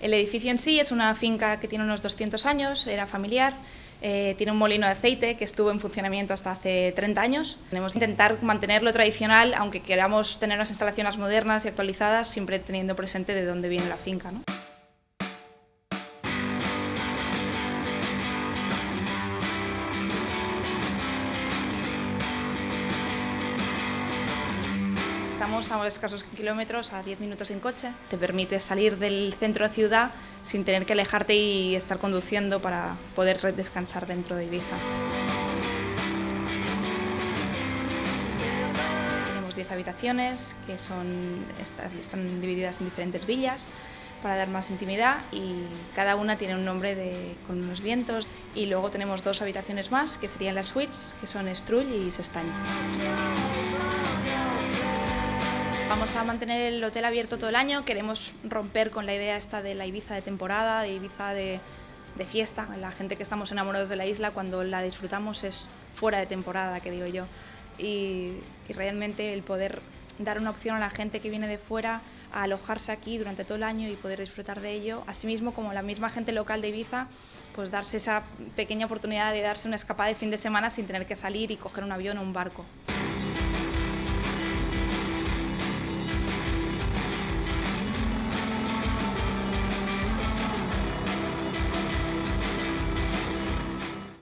El edificio en sí es una finca que tiene unos 200 años, era familiar, eh, tiene un molino de aceite que estuvo en funcionamiento hasta hace 30 años. Tenemos que intentar mantenerlo tradicional, aunque queramos tener unas instalaciones modernas y actualizadas, siempre teniendo presente de dónde viene la finca. ¿no? Estamos a escasos kilómetros, a 10 minutos en coche. Te permite salir del centro de ciudad sin tener que alejarte y estar conduciendo para poder descansar dentro de Ibiza. Tenemos 10 habitaciones que son, están divididas en diferentes villas para dar más intimidad y cada una tiene un nombre de, con unos vientos. Y luego tenemos dos habitaciones más que serían las suites, que son Strull y Sestaña. Vamos a mantener el hotel abierto todo el año, queremos romper con la idea esta de la Ibiza de temporada, de Ibiza de, fiesta. La gente que estamos enamorados de la isla, cuando la disfrutamos es fuera de temporada, que digo yo. Y, realmente el poder dar una opción a la gente que viene de fuera a alojarse aquí durante todo el año y poder disfrutar de ello, asimismo como la misma gente local de Ibiza, pues darse esa pequeña oportunidad de darse una escapada de fin de semana sin tener que salir y coger un avión o un barco.